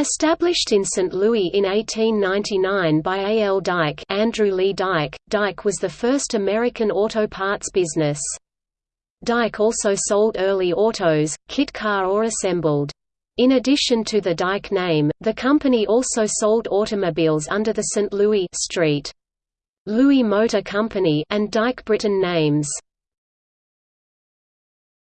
Established in St. Louis in 1899 by A. L. Dyke Andrew Lee Dyke, Dyke was the first American auto parts business. Dyke also sold early autos, kit car or assembled. In addition to the Dyke name, the company also sold automobiles under the St. Louis Street. Louis Motor Company and Dyke Britton names.